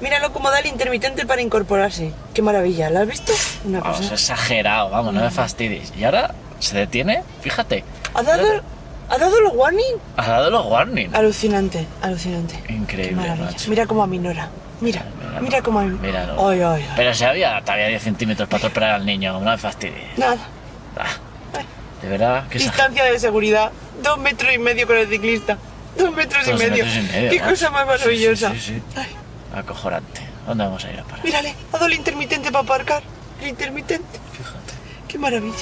Míralo como da el intermitente para incorporarse. Qué maravilla, ¿lo has visto? Una Vamos, cosa. exagerado, vamos, no me fastidies. Y ahora se detiene, fíjate. ¿Ha dado, ¿Ha dado los warning? Ha dado los warning. Alucinante, alucinante. Increíble, Qué macho. Mira cómo aminora. Mira, Míralo, mira cómo aminora. Míralo. Ay, ay, ay. Pero si había todavía 10 centímetros para atropellar al niño, no me fastidies. Nada. Ah, de verdad, que Distancia de seguridad. Dos metros y medio con el ciclista. Dos metros, Dos y, medio. metros y medio, Qué macho. cosa más maravillosa. sí, sí, sí. Ay, Acojonante. ¿Dónde vamos a ir a parar? mírale, ha dado el intermitente para aparcar. El intermitente. Fíjate. Qué maravilla.